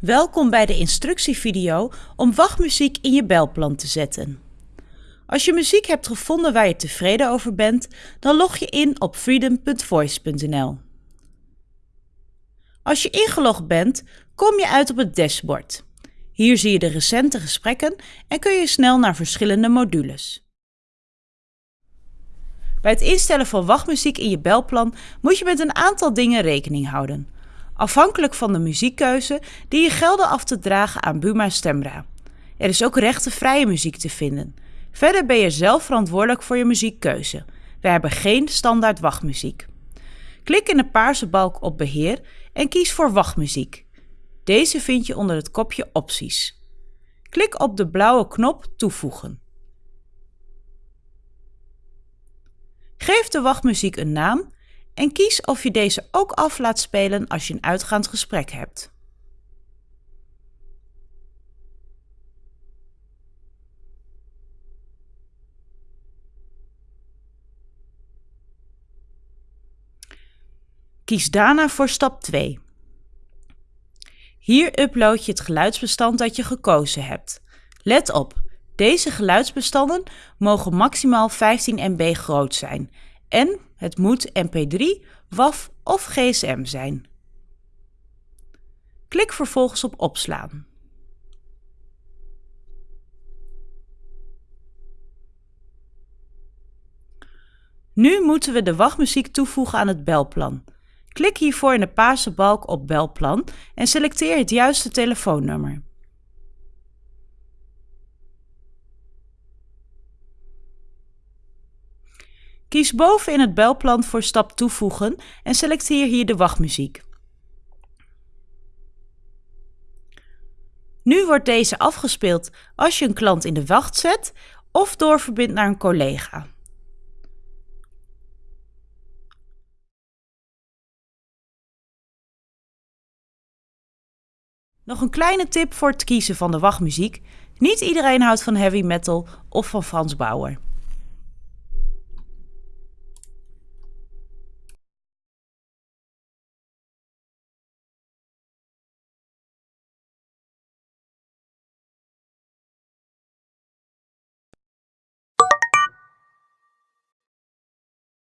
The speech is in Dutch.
Welkom bij de instructievideo om wachtmuziek in je belplan te zetten. Als je muziek hebt gevonden waar je tevreden over bent, dan log je in op freedom.voice.nl. Als je ingelogd bent, kom je uit op het dashboard. Hier zie je de recente gesprekken en kun je snel naar verschillende modules. Bij het instellen van wachtmuziek in je belplan moet je met een aantal dingen rekening houden afhankelijk van de muziekkeuze die je gelden af te dragen aan Buma Stemra. Er is ook rechtenvrije muziek te vinden. Verder ben je zelf verantwoordelijk voor je muziekkeuze. We hebben geen standaard wachtmuziek. Klik in de paarse balk op Beheer en kies voor Wachtmuziek. Deze vind je onder het kopje Opties. Klik op de blauwe knop Toevoegen. Geef de wachtmuziek een naam en kies of je deze ook af laat spelen als je een uitgaand gesprek hebt. Kies daarna voor stap 2. Hier upload je het geluidsbestand dat je gekozen hebt. Let op, deze geluidsbestanden mogen maximaal 15 MB groot zijn en het moet MP3, WAV of GSM zijn. Klik vervolgens op opslaan. Nu moeten we de wachtmuziek toevoegen aan het belplan. Klik hiervoor in de paarse balk op belplan en selecteer het juiste telefoonnummer. Kies boven in het belplan voor stap toevoegen en selecteer hier de wachtmuziek. Nu wordt deze afgespeeld als je een klant in de wacht zet of doorverbindt naar een collega. Nog een kleine tip voor het kiezen van de wachtmuziek. Niet iedereen houdt van heavy metal of van Frans Bauer.